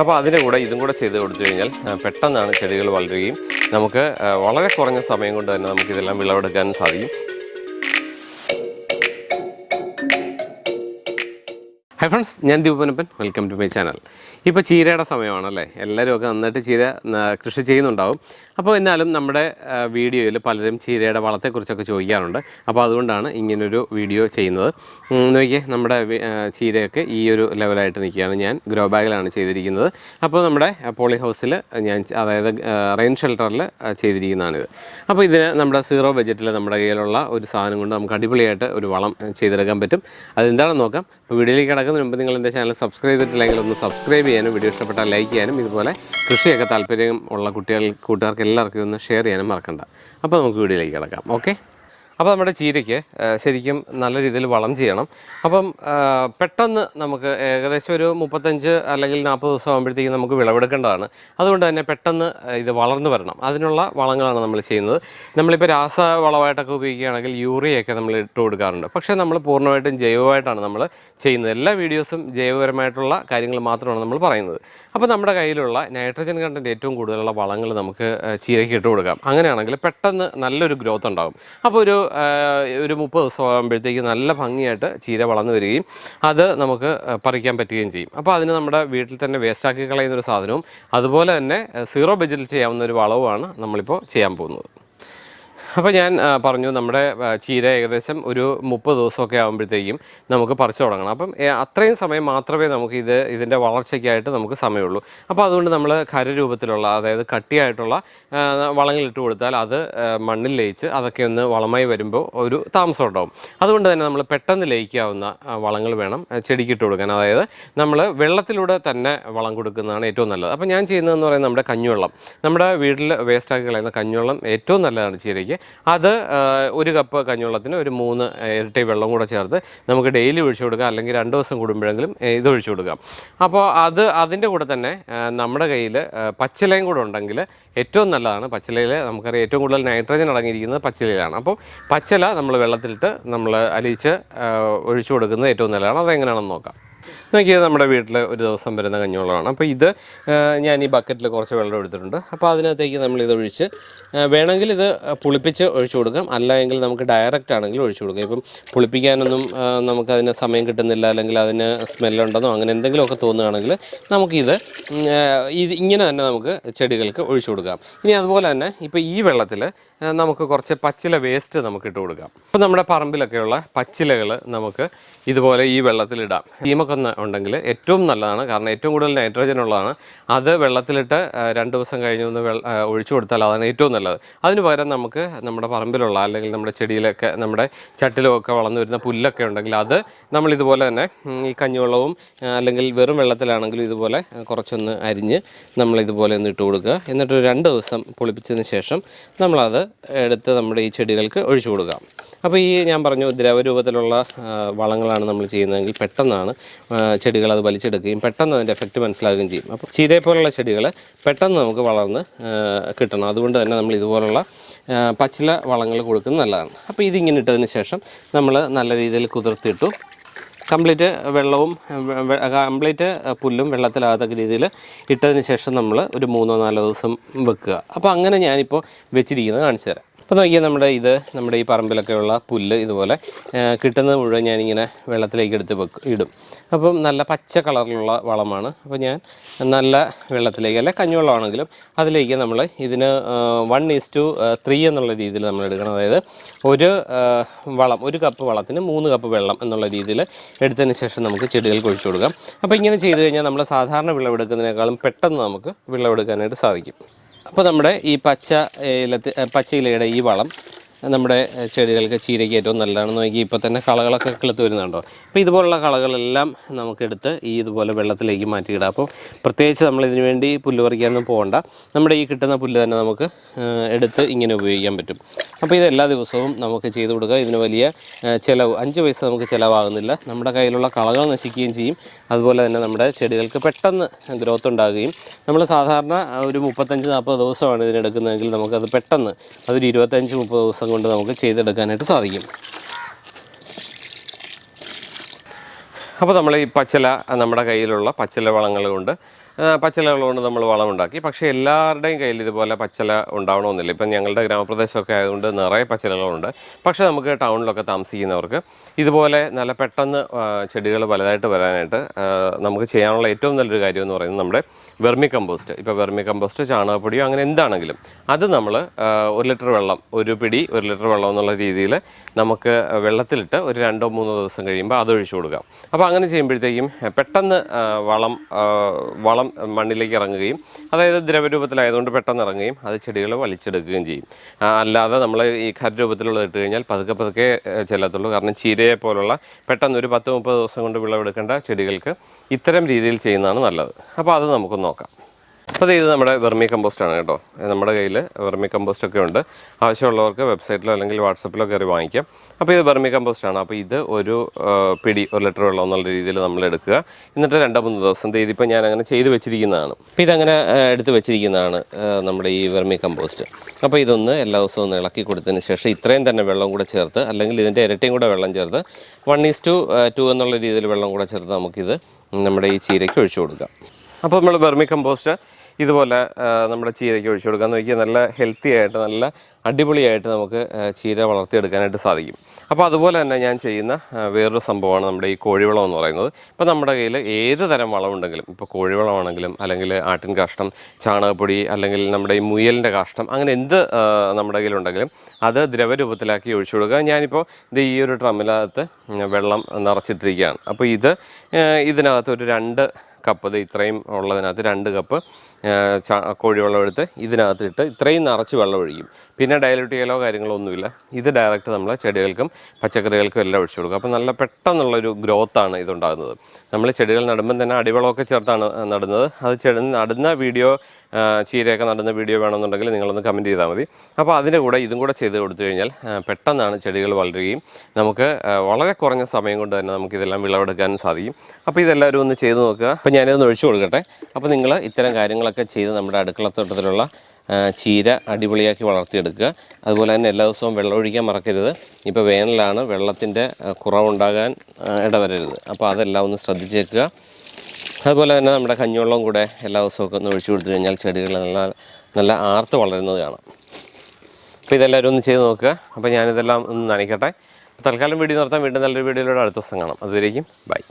അപ്പോൾ അതിന്റെ കൂടെ ഇതും കൂടെ ചെയ്ത് കൊടുത്തു കഴിഞ്ഞാൽ പെട്ടെന്നാണ് ചെടികൾ വളരുകയും നമുക്ക് വളരെ കുറഞ്ഞ സമയം കൊണ്ട് തന്നെ നമുക്ക് ഇതെല്ലാം വിളവെടുക്കാനും സാധിക്കും. ഹൈ ഫ്രണ്ട്സ് ഞാൻ Deepanappan welcome to my channel ഇപ്പോൾ ചീരയുടെ സമയമാണല്ലേ? എല്ലാവരും ഒക്കെ നന്നായിട്ട് ചീര കൃഷി ചെയ്യുന്നുണ്ടാവും. അപ്പോൾ എന്നാലും നമ്മുടെ വീഡിയോയിൽ പലരും ചീരയുടെ വളത്തെക്കുറിച്ചൊക്കെ ചോദിക്കാറുണ്ട്. അപ്പോൾ അതുകൊണ്ടാണ് ഇങ്ങനൊരു വീഡിയോ ചെയ്യുന്നത്. നോക്കിയേ നമ്മുടെ ചീരയൊക്കെ ഈ ഒരു ലെവലായിട്ട് നിൽക്കുകയാണ്. ഞാൻ ഗ്രോ ബാഗിലാണ് ചെയ്തിരിക്കുന്നത്. അപ്പോൾ നമ്മുടെ പോളി ഹൗസിൽ ഞാൻ അതായത് റെയിൻ ഷെൽട്ടറിൽ ചെയ്തിരിക്കുന്നതാണിത്. അപ്പോൾ ഇതിന് നമ്മുടെ സീറോ ബജറ്റിൽ നമ്മുടെ കയ്യിലുള്ള ഒരു സാധനം കൊണ്ട് നമുക്ക് അടിപൊളിയായിട്ട് ഒരു വളം ചെയ്തെടുക്കാൻ പറ്റും. അതെന്താണെന്ന് നോക്കാം. അപ്പോൾ വീഡിയോയിലേക്ക് കിടക്കുന്നതിന് മുമ്പ് നിങ്ങൾ എന്റെ ചാനൽ സബ്സ്ക്രൈബ് ചെയ്തിട്ടില്ലെങ്കിൽ ഒന്ന് സബ്സ്ക്രൈബ് ചെയ്യാനും വീഡിയോ ഇഷ്ടപ്പെട്ടാൽ ലൈക്ക് ചെയ്യാനും ഇതുപോലെ കൃഷിയൊക്കെ താല്പര്യം ഉള്ള കുട്ടികൾ കൂട്ടുകാർക്ക് എല്ലാവർക്കും ഒന്ന് ഷെയർ ചെയ്യാനും മറക്കണ്ട. അപ്പോൾ നമുക്ക് വീഡിയോയിലേക്ക് കിടക്കാം. ഓക്കെ? അപ്പോൾ നമ്മുടെ ചീരയ്ക്ക് ശരിക്കും നല്ല രീതിയിൽ വളം ചെയ്യണം. അപ്പം പെട്ടെന്ന് നമുക്ക് ഏകദേശം ഒരു മുപ്പത്തഞ്ച് അല്ലെങ്കിൽ നാൽപ്പത് ദിവസം ആകുമ്പോഴത്തേക്കും നമുക്ക് വിളവെടുക്കേണ്ടതാണ്. അതുകൊണ്ട് തന്നെ പെട്ടെന്ന് ഇത് വളർന്നു വരണം. അതിനുള്ള വളങ്ങളാണ് നമ്മൾ ചെയ്യുന്നത്. നമ്മളിപ്പോൾ രാസവളമായിട്ടൊക്കെ ഉപയോഗിക്കുകയാണെങ്കിൽ യൂറിയൊക്കെ നമ്മൾ ഇട്ട് കൊടുക്കാറുണ്ട്. പക്ഷേ നമ്മൾ പൂർണമായിട്ടും ജൈവമായിട്ടാണ് നമ്മൾ ചെയ്യുന്നത്. എല്ലാ വീഡിയോസും ജൈവപരമായിട്ടുള്ള കാര്യങ്ങൾ മാത്രമാണ് നമ്മൾ പറയുന്നത്. അപ്പോൾ നമ്മുടെ കയ്യിലുള്ള നൈട്രജൻ കണ്ടന്റ് ഏറ്റവും കൂടുതലുള്ള വളങ്ങൾ നമുക്ക് ചീരയ്ക്ക് ഇട്ട് കൊടുക്കാം. അങ്ങനെയാണെങ്കിൽ പെട്ടെന്ന് നല്ലൊരു ഗ്രോത്ത് ഉണ്ടാകും. അപ്പോൾ ഒരു ഒരു മുപ്പത് ദിവസം ആകുമ്പോഴത്തേക്ക് നല്ല ഭംഗിയായിട്ട് ചീര വളർന്നു വരികയും അത് നമുക്ക് പറിക്കാൻ പറ്റുകയും ചെയ്യും. അപ്പോൾ അതിന് നമ്മുടെ വീട്ടിൽ തന്നെ വേസ്റ്റാക്കി കളയുന്ന ഒരു സാധനവും അതുപോലെ തന്നെ സീറോ ബജറ്റിൽ ചെയ്യാവുന്ന ഒരു വളവുമാണ് നമ്മളിപ്പോൾ ചെയ്യാൻ പോകുന്നത്. അപ്പോൾ ഞാൻ പറഞ്ഞു നമ്മുടെ ചീര ഏകദേശം ഒരു മുപ്പത് ദിവസമൊക്കെ ആകുമ്പോഴത്തേക്കും നമുക്ക് പറിച്ചു തുടങ്ങണം. അപ്പം അത്രയും സമയം മാത്രമേ നമുക്ക് ഇത് ഇതിന്റെ വളർച്ചയ്ക്കായിട്ട് നമുക്ക് സമയമുള്ളൂ. അപ്പോൾ അതുകൊണ്ട് നമ്മൾ ഖരരൂപത്തിലുള്ള അതായത് കട്ടിയായിട്ടുള്ള വളങ്ങളിട്ട് കൊടുത്താൽ അത് മണ്ണിൽ ലയിച്ച് അതൊക്കെ ഒന്ന് വളമായി വരുമ്പോൾ ഒരു താമസം ഉണ്ടാവും. അതുകൊണ്ട് തന്നെ നമ്മൾ പെട്ടെന്ന് ലയിക്കാവുന്ന വളങ്ങൾ വേണം ചെടിക്കിട്ട് കൊടുക്കാൻ. അതായത് നമ്മൾ വെള്ളത്തിലൂടെ തന്നെ വളം കൊടുക്കുന്നതാണ് ഏറ്റവും നല്ലത്. അപ്പോൾ ഞാൻ ചെയ്യുന്നതെന്ന് പറയുന്നത് നമ്മുടെ കഞ്ഞിവെള്ളം. നമ്മുടെ വീട്ടിൽ വേസ്റ്റാക്കി കളയുന്ന കഞ്ഞിവെള്ളം ഏറ്റവും നല്ലതാണ് ചീരയ്ക്ക്. അത് ഒരു കപ്പ് കഞ്ഞുവെള്ളത്തിന് ഒരു മൂന്ന് ഇരട്ടി വെള്ളം കൂടെ ചേർത്ത് നമുക്ക് ഡെയിലി ഒഴിച്ചു കൊടുക്കാം. അല്ലെങ്കിൽ രണ്ട് ദിവസം കൂടുമ്പോഴെങ്കിലും ഇത് ഒഴിച്ചു കൊടുക്കാം. അപ്പോൾ അത് അതിന്റെ കൂടെ തന്നെ നമ്മുടെ കയ്യിൽ പച്ചിലയും കൂടെ ഉണ്ടെങ്കിൽ ഏറ്റവും നല്ലതാണ്. പച്ചിലയിൽ നമുക്കറിയാം ഏറ്റവും കൂടുതൽ നൈട്രജൻ അടങ്ങിയിരിക്കുന്നത് പച്ചിലയിലാണ്. അപ്പോൾ പച്ചില നമ്മൾ വെള്ളത്തിലിട്ട് നമ്മൾ അലിയിച്ച് ഒഴിച്ചു കൊടുക്കുന്നത് ഏറ്റവും നല്ലതാണ്. അതെങ്ങനെയാണെന്ന് നോക്കാം. നോക്കിയത് നമ്മുടെ വീട്ടിൽ ഒരു ദിവസം വരുന്ന കഞ്ഞിവെള്ളമാണ്. അപ്പോൾ ഇത് ഞാൻ ഈ ബക്കറ്റിൽ കുറച്ച് വെള്ളം എടുത്തിട്ടുണ്ട്. അപ്പോൾ അതിനകത്തേക്ക് നമ്മൾ ഇത് ഒഴിച്ച് വേണമെങ്കിൽ ഇത് പുളിപ്പിച്ച് ഒഴിച്ചു കൊടുക്കാം. അല്ല എങ്കിൽ നമുക്ക് ഡയറക്റ്റ് ആണെങ്കിൽ ഒഴിച്ചു കൊടുക്കാം. ഇപ്പം പുളിപ്പിക്കാനൊന്നും നമുക്ക് നമുക്കതിന് സമയം കിട്ടുന്നില്ല അല്ലെങ്കിൽ അതിന് സ്മെല്ലുണ്ടെന്നോ അങ്ങനെ എന്തെങ്കിലുമൊക്കെ തോന്നുകയാണെങ്കിൽ നമുക്കിത് ഇത് ഇങ്ങനെ തന്നെ നമുക്ക് ചെടികൾക്ക് ഒഴിച്ചു കൊടുക്കാം. ഇനി അതുപോലെ തന്നെ ഇപ്പോൾ ഈ വെള്ളത്തിൽ നമുക്ക് കുറച്ച് പച്ചില വേസ്റ്റ് നമുക്ക് ഇട്ട് കൊടുക്കാം. അപ്പോൾ നമ്മുടെ പറമ്പിലൊക്കെയുള്ള പച്ചിലകൾ നമുക്ക് ഇതുപോലെ ഈ വെള്ളത്തിലിടാം. ഈമൊക്കെ ഉണ്ടെങ്കിൽ ഏറ്റവും നല്ലതാണ്. കാരണം ഏറ്റവും കൂടുതൽ നൈട്രജൻ ഉള്ളതാണ്. അത് വെള്ളത്തിലിട്ട് രണ്ട് ദിവസം കഴിഞ്ഞ് ഒന്ന് ഒഴിച്ചു കൊടുത്താൽ അതാണ് ഏറ്റവും നല്ലത്. അതിന് പകരം നമുക്ക് നമ്മുടെ പറമ്പിലുള്ള അല്ലെങ്കിൽ നമ്മുടെ ചെടിയിലൊക്കെ നമ്മുടെ ചട്ടിലുമൊക്കെ വളർന്നു വരുന്ന പുല്ലൊക്കെ ഉണ്ടെങ്കിൽ അത് നമ്മൾ ഇതുപോലെ തന്നെ ഈ കഞ്ഞിവെള്ളവും അല്ലെങ്കിൽ വെറും വെള്ളത്തിലാണെങ്കിലും ഇതുപോലെ കുറച്ചൊന്ന് അരിഞ്ഞ് നമ്മൾ ഇതുപോലെ ഒന്ന് ഇട്ട് കൊടുക്കുക. എന്നിട്ട് രണ്ട് ദിവസം പുളിപ്പിച്ചതിന് ശേഷം നമ്മളത് എടുത്ത് നമ്മുടെ ഈ ചെടികൾക്ക് ഒഴിച്ചു കൊടുക്കാം. അപ്പോൾ ഈ ഞാൻ പറഞ്ഞു ദ്രവരൂപത്തിലുള്ള വളങ്ങളാണ് നമ്മൾ ചെയ്യുന്നതെങ്കിൽ പെട്ടെന്നാണ് ചെടികൾ അത് വലിച്ചെടുക്കുകയും പെട്ടെന്ന് അതിന്റെ എഫക്റ്റ് മനസ്സിലാക്കുകയും ചെയ്യും. അപ്പോൾ ചീരയെ പോലുള്ള ചെടികൾ പെട്ടെന്ന് നമുക്ക് വളർന്ന് കിട്ടണം. അതുകൊണ്ട് തന്നെ നമ്മൾ ഇതുപോലുള്ള പച്ചില വളങ്ങൾ കൊടുക്കുന്നത് നല്ലതാണ്. അപ്പോൾ ഇതിങ്ങനെ ഇട്ടതിന് ശേഷം നമ്മൾ നല്ല രീതിയിൽ കുതിർത്തിട്ടു കംപ്ലീറ്റ് വെള്ളവും കംപ്ലീറ്റ് പുല്ലും വെള്ളത്തിലാകത്തക്ക രീതിയിൽ ഇട്ടതിന് ശേഷം നമ്മൾ ഒരു മൂന്നോ നാലോ ദിവസം വെക്കുക. അപ്പോൾ അങ്ങനെ ഞാനിപ്പോൾ വെച്ചിരിക്കുന്നത് കാണിച്ചു തരാം. അപ്പോൾ നോക്കിയാൽ നമ്മുടെ ഇത് നമ്മുടെ ഈ പറമ്പിലൊക്കെ ഉള്ള പുല്ല് ഇതുപോലെ കിട്ടുന്നത് മുഴുവൻ ഞാനിങ്ങനെ വെള്ളത്തിലേക്ക് എടുത്ത് വെക്കും ഇടും. അപ്പം നല്ല പച്ച കളറിലുള്ള വളമാണ്. അപ്പോൾ ഞാൻ നല്ല വെള്ളത്തിലേക്ക് അല്ലെ കഞ്ഞിവെള്ളമാണെങ്കിലും അതിലേക്ക് നമ്മൾ ഇതിന് വൺ ഈസ് ടു ത്രീ എന്നുള്ള രീതിയിൽ നമ്മൾ എടുക്കണം. അതായത് ഒരു വളം ഒരു കപ്പ് വളത്തിന് മൂന്ന് കപ്പ് വെള്ളം എന്നുള്ള രീതിയിൽ എടുത്തതിന് ശേഷം നമുക്ക് ചെടികൾക്ക് ഒഴിച്ചു കൊടുക്കാം. അപ്പോൾ ഇങ്ങനെ ചെയ്തു കഴിഞ്ഞാൽ നമ്മൾ സാധാരണ വിളവെടുക്കുന്നതിനേക്കാളും പെട്ടെന്ന് നമുക്ക് വിളവെടുക്കാനായിട്ട് സാധിക്കും. അപ്പോൾ നമ്മുടെ ഈ പച്ച ഇലത്തി പച്ച ഇലയുടെ ഈ വളം നമ്മുടെ ചെടികൾക്ക് ചീരയ്ക്ക് ഏറ്റവും നല്ലതാണെന്ന് നോക്കി ഇപ്പോൾ തന്നെ കളകളൊക്കെ കിളുത്ത് വരുന്നുണ്ടോ? അപ്പോൾ ഇതുപോലുള്ള കളകളെല്ലാം നമുക്കെടുത്ത് ഈ ഇതുപോലെ വെള്ളത്തിലേക്ക് മാറ്റിയിടാം. അപ്പോൾ പ്രത്യേകിച്ച് നമ്മൾ ഇതിനു വേണ്ടി പുല്ല് പറിക്കാനൊന്നും പോകണ്ട. നമ്മുടെ ഈ കിട്ടുന്ന പുല്ല് തന്നെ നമുക്ക് എടുത്ത് ഇങ്ങനെ ഉപയോഗിക്കാൻ പറ്റും. അപ്പോൾ ഇത് എല്ലാ ദിവസവും നമുക്ക് ചെയ്തു കൊടുക്കുക. ഇതിന് വലിയ ചിലവ് അഞ്ച് പൈസ നമുക്ക് ചിലവാകുന്നില്ല. നമ്മുടെ കയ്യിലുള്ള കളകൾ നശിക്കുകയും ചെയ്യും. അതുപോലെ തന്നെ നമ്മുടെ ചെടികൾക്ക് പെട്ടെന്ന് ഗ്രോത്ത് ഉണ്ടാകുകയും. നമ്മൾ സാധാരണ ഒരു മുപ്പത്തഞ്ച് നാൽപ്പത് ദിവസമാണ് ഇതിനെടുക്കുന്നതെങ്കിൽ നമുക്കത് പെട്ടെന്ന് അതൊരു ഇരുപത്തഞ്ച് മുപ്പത് ദിവസം കൊണ്ട് നമുക്ക് ചെയ്തെടുക്കാനായിട്ട് സാധിക്കും. അപ്പോൾ നമ്മൾ ഈ പച്ചില നമ്മുടെ കയ്യിലുള്ള പച്ചില വളങ്ങൾ കൊണ്ട് ആ, പച്ചിലകൾ കൊണ്ട് നമ്മൾ വളമുണ്ടാക്കി. പക്ഷേ എല്ലാവരുടെയും കയ്യിൽ ഇതുപോലെ പച്ചില ഉണ്ടാവണമെന്നില്ല. ഇപ്പം ഞങ്ങളുടെ ഗ്രാമപ്രദേശമൊക്കെ ആയതുകൊണ്ട് നിറയെ പച്ചിലകളുണ്ട്. പക്ഷേ നമുക്ക് ടൗണിലൊക്കെ താമസിക്കുന്നവർക്ക് ഇതുപോലെ നല്ല പെട്ടെന്ന് ചെടികൾ വലുതായിട്ട് വരാനായിട്ട് നമുക്ക് ചെയ്യാനുള്ള ഏറ്റവും നല്ലൊരു കാര്യം എന്ന് പറയുന്നത് നമ്മുടെ വെർമി കമ്പോസ്റ്റ് ഇപ്പോൾ വെർമി കമ്പോസ്റ്റ് ചാണകപ്പൊടിയോ അങ്ങനെ എന്താണെങ്കിലും അത് നമ്മൾ ഒരു ലിറ്റർ വെള്ളം ഒരു പിടി ഒരു ലിറ്റർ വെള്ളം എന്നുള്ള രീതിയിൽ നമുക്ക് വെള്ളത്തിലിട്ട് ഒരു രണ്ടോ മൂന്നോ ദിവസം കഴിയുമ്പോൾ അത് ഒഴിച്ചു കൊടുക്കാം. അപ്പോൾ അങ്ങനെ ചെയ്യുമ്പോഴത്തേക്കും പെട്ടെന്ന് വളം വളം ആ, വളം മണ്ണിലേക്ക് ഇറങ്ങുകയും അതായത് ദ്രവരൂപത്തിലായതുകൊണ്ട് പെട്ടെന്ന് ഇറങ്ങുകയും അത് ചെടികൾ വലിച്ചെടുക്കുകയും ചെയ്യും. അല്ലാതെ നമ്മൾ ഈ ഖരരൂപത്തിലുള്ള ഇട്ട് കഴിഞ്ഞാൽ പതുക്കെ പതുക്കെ ചെല്ലത്തുള്ളൂ. കാരണം ചീരയെ പോലുള്ള പെട്ടെന്ന് ഒരു പത്ത് മുപ്പത് ദിവസം കൊണ്ട് വിളവെടുക്കേണ്ട ചെടികൾക്ക് ഇത്തരം രീതിയിൽ ചെയ്യുന്നതാണ് നല്ലത്. അപ്പോൾ അത് നമുക്ക് നോക്കാം. അപ്പോൾ ഇത് നമ്മുടെ വെർമി കമ്പോസ്റ്റ് ആണ് കേട്ടോ. നമ്മുടെ കയ്യിൽ വെർമി കമ്പോസ്റ്റ് ഒക്കെ ഉണ്ട്. ആവശ്യമുള്ളവർക്ക് വെബ്സൈറ്റിലോ അല്ലെങ്കിൽ വാട്സപ്പിലോ കയറി വാങ്ങിക്കാം. അപ്പോൾ ഇത് വെർമി കമ്പോസ്റ്റ് ആണ്. അപ്പോൾ ഇത് ഒരു പിടി ഒരു ലിറ്റർ വെള്ളം എന്നുള്ള രീതിയിൽ നമ്മൾ എടുക്കുക. എന്നിട്ട് രണ്ടോ മൂന്ന് ദിവസം ഇതിപ്പോൾ ഞാൻ അങ്ങനെ ചെയ്ത് വെച്ചിരിക്കുന്നതാണ്. അപ്പോൾ ഇതങ്ങനെ എടുത്ത് വെച്ചിരിക്കുന്നതാണ് നമ്മുടെ ഈ വെർമി കമ്പോസ്റ്റ് അപ്പോൾ ഇതൊന്ന് എല്ലാ ദിവസവും ഒന്ന് ഇളക്കി കൊടുത്തതിന് ശേഷം ഇത്രയും തന്നെ വെള്ളം കൂടെ ചേർത്ത് അല്ലെങ്കിൽ ഇതിന്റെ ഇരട്ടിയും കൂടെ വെള്ളം ചേർത്ത് വൺ ഈസ് ടു ടു എന്നുള്ള രീതിയിൽ വെള്ളം കൂടെ ചേർത്ത് നമുക്കിത് നമ്മുടെ ഈ ചീരയ്ക്ക് ഒഴിച്ചു കൊടുക്കാം. അപ്പോൾ നമ്മൾ വെർമി കമ്പോസ്റ്റ് ഇതുപോലെ നമ്മുടെ ചീരയ്ക്ക് ഒഴിച്ചു കൊടുക്കാൻ നോക്കിയാൽ നല്ല ഹെൽത്തി ആയിട്ട് നല്ല അടിപൊളിയായിട്ട് നമുക്ക് ചീര വളർത്തിയെടുക്കാനായിട്ട് സാധിക്കും. അപ്പോൾ അതുപോലെ തന്നെ ഞാൻ ചെയ്യുന്ന വേറൊരു സംഭവമാണ് നമ്മുടെ ഈ കോഴിവളം എന്ന് പറയുന്നത്. ഇപ്പോൾ നമ്മുടെ കയ്യിൽ ഏത് തരം വളമുണ്ടെങ്കിലും ഇപ്പോൾ കോഴിവളമാണെങ്കിലും അല്ലെങ്കിൽ ആട്ടിൻ കാഷ്ടം ചാണകപ്പൊടി അല്ലെങ്കിൽ നമ്മുടെ ഈ മുയലിന്റെ കാഷ്ടം അങ്ങനെ എന്ത് നമ്മുടെ കയ്യിലുണ്ടെങ്കിലും അത് ദ്രവരൂപത്തിലാക്കി ഒഴിച്ചു കൊടുക്കുക. ഞാനിപ്പോൾ ഇത് ഈ ഒരു ഡ്രമ്മിനകത്ത് വെള്ളം നിറച്ചിട്ടിരിക്കുകയാണ്. അപ്പോൾ ഇത് ഇതിനകത്ത് ഒരു രണ്ട് കപ്പ് ഇത് ഇത്രയും ഉള്ളതിനകത്ത് രണ്ട് കപ്പ് കോഴിവെള്ളം എടുത്ത് ഇതിനകത്ത് ഇട്ട് ഇത്രയും നിറച്ച് വെള്ളം ഒഴിക്കും. പിന്നെ ഡയലൂട്ട് ചെയ്യലോ കാര്യങ്ങളോ ഒന്നുമില്ല. ഇത് ഡയറക്റ്റ് നമ്മൾ ചെടികൾക്കും പച്ചക്കറികൾക്കും എല്ലാം ഒഴിച്ചു കൊടുക്കും. അപ്പോൾ നല്ല പെട്ടെന്നുള്ളൊരു ഗ്രോത്താണ് ഇതുണ്ടാകുന്നത്. നമ്മൾ ചെടികൾ നടുമ്പം തന്നെ അടിവളമൊക്കെ ചേർത്താണ് നടുന്നത്. അത് ചെടി നടുന്ന വീഡിയോ ചീരയൊക്കെ നടുന്ന വീഡിയോ വേണമെന്നുണ്ടെങ്കിൽ നിങ്ങളൊന്ന് കമന്റ് ചെയ്താൽ മതി. അപ്പോൾ അതിന്റെ കൂടെ ഇതും കൂടെ ചെയ്ത് കൊടുത്തു കഴിഞ്ഞാൽ പെട്ടെന്നാണ് ചെടികൾ വളരുകയും നമുക്ക് വളരെ കുറഞ്ഞ സമയം കൊണ്ട് തന്നെ നമുക്കിതെല്ലാം വിളവെടുക്കാനും സാധിക്കും. അപ്പോൾ ഇതെല്ലാവരും ഒന്ന് ചെയ്ത് നോക്കുക. അപ്പോൾ ഞാനിതൊന്ന് ഒഴിച്ചു കൊടുക്കട്ടെ. അപ്പോൾ നിങ്ങൾ ഇത്തരം കാര്യങ്ങളൊക്കെ ചെയ്ത് നമ്മുടെ അടുക്കളത്തോട്ടത്തിലുള്ള ചീര അടിപൊളിയാക്കി വളർത്തിയെടുക്കുക. അതുപോലെ തന്നെ എല്ലാ ദിവസവും വെള്ളം ഒഴിക്കാൻ മറക്കരുത്. ഇപ്പോൾ വേനലാണ് വെള്ളത്തിന്റെ കുറവുണ്ടാകാൻ ഇടവരരുത്. അപ്പോൾ അതെല്ലാം ഒന്ന് ശ്രദ്ധിച്ചേക്കുക. അതുപോലെ തന്നെ നമ്മുടെ കഞ്ഞിവെള്ളം കൂടെ എല്ലാ ദിവസവും ഒന്ന് ഒഴിച്ചു കൊടുത്തു കഴിഞ്ഞാൽ ചെടികൾ നല്ല നല്ല ആർത്ത് വളരുന്നത് കാണാം. അപ്പോൾ ഇതെല്ലാവരും ഒന്ന് ചെയ്ത് നോക്കുക. അപ്പോൾ ഞാനിതെല്ലാം ഒന്ന് നനയ്ക്കട്ടെ. തൽക്കാലം വീഡിയോ നിർത്താൻ വീണ്ടും നല്ലൊരു വീഡിയോയിലൂടെ അടുത്ത ദിവസം കാണാം. അതുവരേക്കും ബൈ.